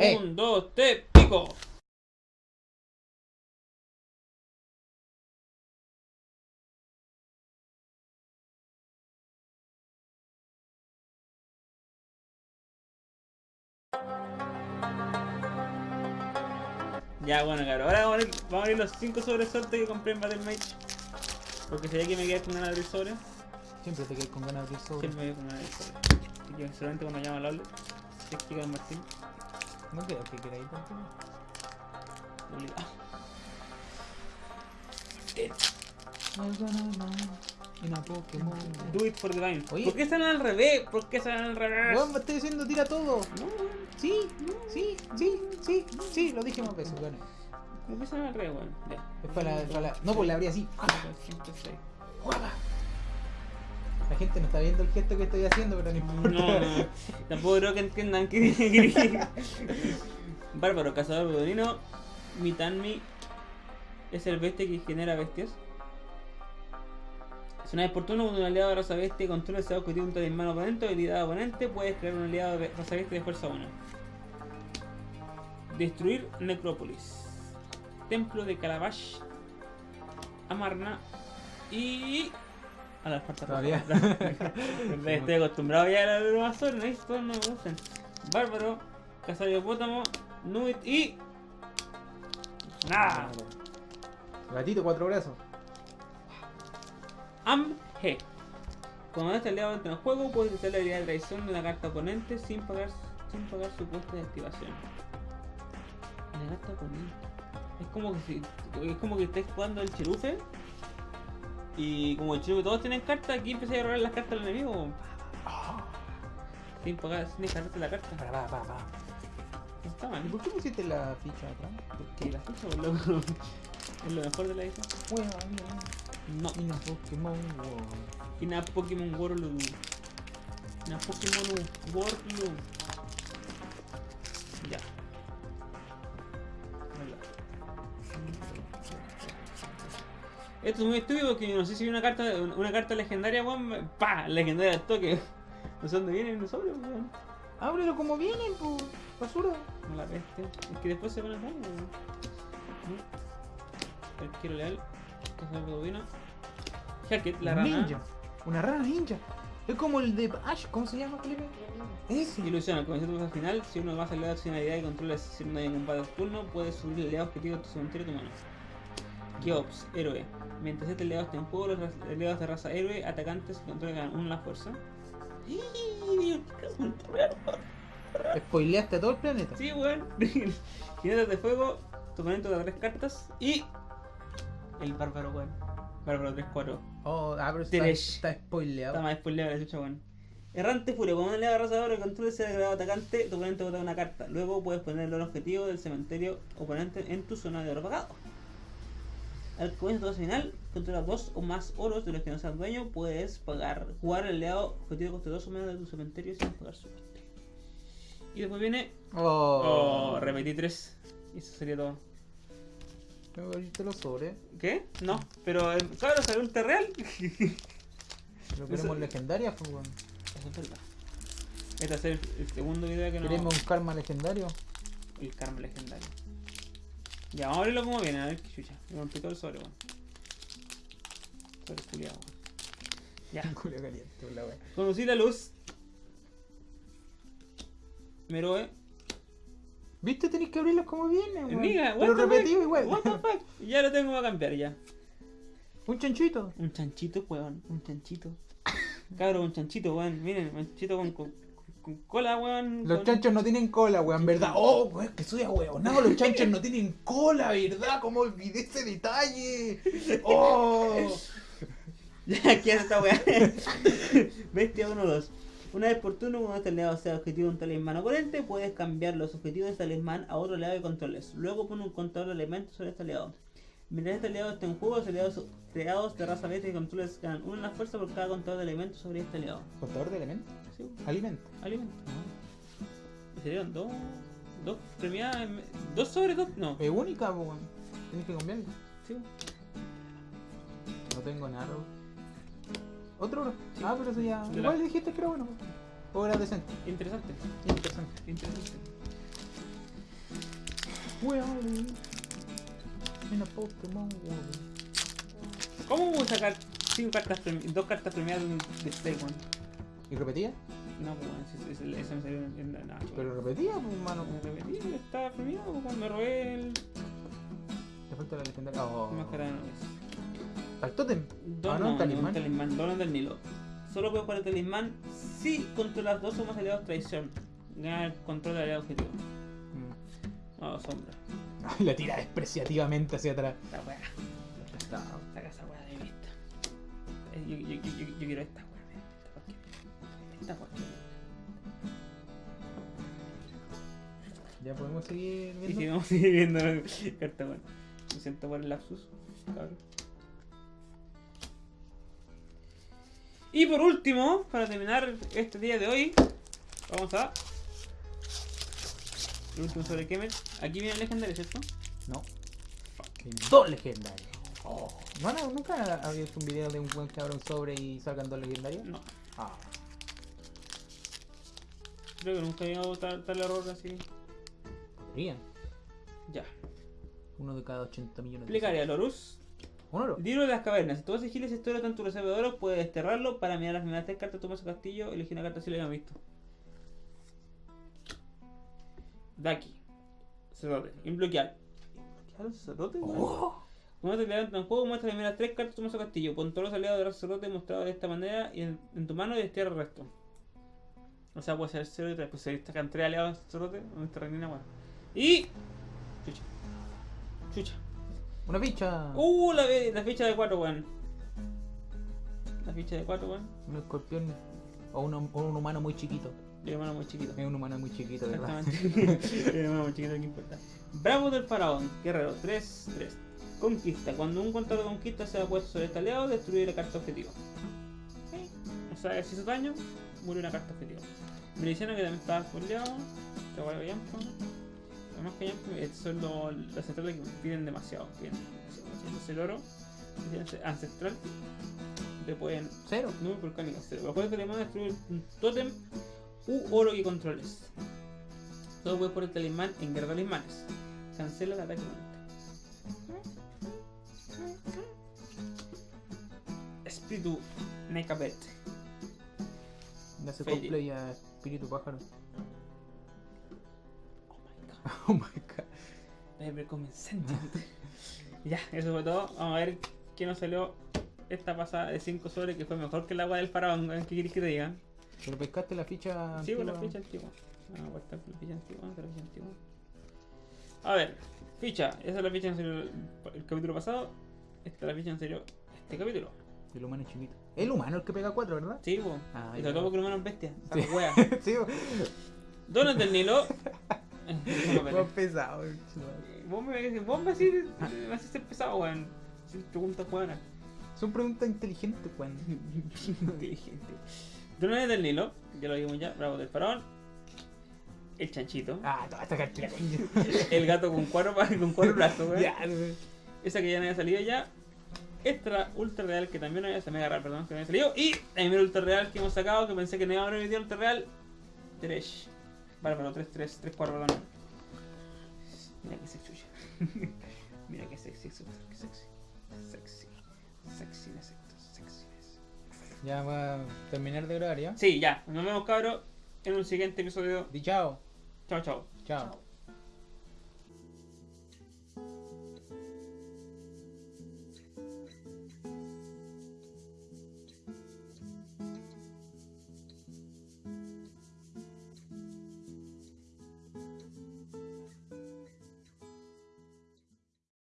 Eh. Un, dos, tres, pico. Ya, bueno, cabrón. Ahora vamos a, abrir, vamos a abrir los 5 sobres suerte que compré en Battle Mage. Porque sabía que me quedé con ganas de abrir sobres. Siempre te quedas con ganas de abrir sobre. Siempre me quedé con ganas de abrir sobres. Así que solamente cuando llama al es que con Martín, No creo que queráis obligado. Una Pokémon. Do it for the game. Oye. ¿Por qué salen al revés? ¿Por qué salen al revés? Weón, me estoy diciendo tira todo. No, Sí, sí, sí, sí, sí, lo dije más veces, weón. ¿cómo que salen al revés, weón? Ya. Es para la, para la- No, pues la abrí así. Cinco, seis. La gente no está viendo el gesto que estoy haciendo, pero no importa. No, no, tampoco creo que entiendan que Bárbaro, cazador bedonino, Mitanmi es el bestia que genera bestias. Si una vez por turno, cuando un aliado de raza bestia controla ese objetivo un talismán oponente o habilidad oponente, puedes crear un aliado de raza bestia de fuerza 1. Destruir Necrópolis. Templo de Calabash. Amarna. Y. A la falta Todavía. Estoy acostumbrado ya a los Azores, ¿no? Estos no me gustan. Bárbaro, Cazador de Hipopótamo, Nubit y. Nada. Gatito, cuatro brazos. Am-G. Cuando este aliado entra en juego, puedes utilizar la habilidad de traición de la carta oponente sin pagar, sin pagar su coste de activación. La carta oponente. Es como que si, es como que estés jugando el cherufe. Y como el cherufe todos tienen cartas, aquí empecé a robar las cartas al enemigo. Sin pagar, sin descargarte la carta. Para, va, va. No está ¿Y mal. por qué pusiste la ficha atrás? Porque la ficha, loco. Es lo mejor de la edición. Bueno, No. y una Pokémon World. Pokémon World. Una Pokémon World. Esto es muy estúpido porque no sé si hay una carta una carta legendaria, weón. ¡Pah! Legendaria al toque. No sé dónde viene el dinosaurio, weón. Ábrelo como viene, pues. Basura. No la peste. Es que después se van a daño, weón. Arquero leal. Hackett, la rana. Ninja. Una rana ninja. Es como el de Ash, ¿cómo se llama, Felipe? Ese. Ilusión, al comenzar tu fase final, si uno más aliado sin habilidad y controla si no hay combate turno, puedes subir el aliado objetivo de tu cementerio de tu mano. Geops, héroe. Mientras este aliado esté en juego, los aliados de raza héroe, atacantes que controlan uno la fuerza. Spoileaste a todo el planeta. Sí, weón. Jinetes de fuego, tu oponente da tres cartas y. El bárbaro, weón. Bárbaro 3-4. Oh, ah, pero está, Tres. está spoileado. Está más spoileado la chucha, weón. Errante Furia, cuando un aliado de raza de oro que controle ese agregado atacante, tu oponente bota una carta. Luego puedes poner el objetivo del cementerio oponente en tu zona de oro pagado. Al comienzo de final, controla dos o más oros de los que no seas dueño, puedes pagar, jugar el aliado objetivo coste dos o menos de tu cementerio sin pagar su coste. Y después viene. Oh. Oh, repetí tres. Y eso sería todo. Tengo que abrirte los sobres. ¿Qué? No, pero. eh, ¿Sabes salió ultra real? Pero queremos legendarias, pues, weón. Eso es verdad. Este va a ser el, el segundo video que no. Queremos un karma legendario. El karma legendario. Ya, vamos a abrirlo como viene, a ver qué chucha. Me rompí todo el sobre, weón. Sobre culiado, weón. Ya. Culo caliente, la wea. Conocí la luz. Meroe. ¿Viste? Tenéis que abrirlos como viene, weón. Niga, Pero repetido igual. What the fuck? Ya lo tengo que cambiar ya. Un chanchito. Un chanchito, weón. Un chanchito. Cabro, un chanchito, weón. Miren, un chanchito con, con, cola, weón. Los con- chanchos no tienen cola, weón, ¿verdad? Oh, weón, que soy weón. No, los chanchos no tienen cola, ¿verdad? ¿Cómo olvidé ese detalle? Oh. Ya, ¿qué hace esta weá? Bestia 1-2. Una vez por turno, cuando este aliado sea objetivo de un talismán oponente, puedes cambiar los objetivos de este talismán a otro aliado que controles. Luego pone un contador de elementos sobre este aliado. Mientras este aliado esté en juego, los aliados creados de raza bestia que controles ganan una en la fuerza por cada contador de elementos sobre este aliado. Contador de elementos. ¿Sí? Alimento. Alimento. ¿Y serían dos? ¿Dos premiadas? ¿Dos sobre dos? No. Es única, weón. Tienes que cambiarlo. Sí. No tengo nada. ¿Otro oro? Sí. Ah, pero eso ya. De la- Igual dijiste que era bueno. O era decente. Interesante. Interesante. Interesante. Where are a Pokémon world. ¿Cómo voy a sacar cinco cartas dos cartas premiadas de un display, weón? ¿Y repetía? No, pues eso, eso- eso me salió en, la Nacho. Pero repetía, pues, mano. me repetí, estaba premiado pues, cuando me robé el Te falta la legendaria. Oh. máscara de nubes. Al tótem. Don, Ah, no, no, talismán. un talismán, Donan del Nilo. Solo puedes jugar el talismán si controlas dos o más aliados traición. Gana el control del aliado objetivo. Mm. No, sombra. La tira despreciativamente hacia atrás. Esta weá. Saca esa weá de vista. Eh, Yo, yo, yo, yo, yo quiero esta weá. Esta weá. Esta weá. Ya podemos seguir Y viendo. si vamos a seguir viendo la carta, weón. Me siento por el lapsus, cabrón. Y por último, para terminar este día de hoy, vamos a. El último sobre Kemer. Aquí viene el legendario, ¿cierto? No. Dos legendarios. Oh. ¿No, no, ¿Nunca había visto un video de un buen que abre un sobre y salgan dos legendarios? No. Ah. Creo que nunca he llegado tal, tal error así. Podrían. Ya. Uno de cada 80 millones de Explicaría, Lorus. Un oro. Libro de las cavernas. Si tú vas a esa historia tanto reserva de oro, puedes desterrarlo para mirar las primeras tres cartas tu mazo castillo. Elegir una carta si la hayan visto. Daki. Sacerdote. Inbloquear. ¿Inbloquear sacerdote? Oh. Cuando te levantas en juego, muestra las primeras tres cartas de tu mazo castillo. Pon todos los aliados del sacerdote mostrados de esta manera y en, en tu mano y destierra el resto. O sea, puede ser 0 y 3. Pues se destacan 3 aliados del sacerdote. Donde está reina, bueno. Y. Chucha. Chucha. Una ficha. Uh, la, la ficha de 4, weón. La ficha de 4, weón. Un escorpión. O un, o un humano muy chiquito. Y hermano muy chiquito. Es un humano muy chiquito, ¿verdad? Exactamente. Y hermano muy chiquito, ¿qué importa? Bravo del faraón, guerrero, 3, 3. Conquista. Cuando un contador conquista se ha puesto sobre este aliado, destruye la carta objetivo. O sea, si hizo daño, murió una carta objetivo. Miliciano que también estaba spoileado. Te voy a Yampo. Además que Yampo, estos son los, los centrales que piden demasiado. Piden demasiado. El oro, ancestral, te pueden Cero. Nube volcánica cero. Los juegos de talismán destruir un tótem u oro que controles. Todo puedes por el talismán en guerra de talismanes. Cancela el ataque. Espíritu Nekabet. Le hace Fade. cosplay a Espíritu Pájaro. Oh my god. Oh my god. Debe ya, eso fue todo. Vamos a ver qué nos salió esta pasada de 5 sobre que fue mejor que el agua del faraón. ¿Qué quieres que te diga? Pero pescaste la ficha. Sí, la antigua? ficha antigua. Vamos a con la ficha antigua. la ficha antigua. A ver, ficha. Esa es la ficha en serio el, capítulo pasado. Esta es la ficha en serio este capítulo. El humano chiquito. El humano el que pega 4, ¿verdad? Sí, po. Ah, y sobre todo porque el humano es bestia. Sí. Wea. sí, Donas del Nilo. Espere. pesado. Vos me, vos me decís, me haces ser pesado, weón. Preguntas buenas. Son preguntas inteligentes, Juan. Inteligente. Donas del Nilo. Ya lo vimos ya. Bravo del faraón. El chanchito. Ah, toda esta cartera. El gato con cuatro, con cuatro brazos, weón. Esa que ya no había salido ya. Esta ultra real que también no había, se me agarrar, perdón, que no había salido. Y primera ultra real que hemos sacado, que pensé que no iba a haber video ultra real. Tresh. Bárbaro, 3, 3, 3, 4, perdón. Mira que sexy. Mira que sexy, sexy, sexy. Sexy. Sexy, sexy, sexy. Ya va a terminar de grabar, ¿ya? Sí, ya. Nos vemos, cabros, en un siguiente episodio. Di chao. Chao, chao. Chao.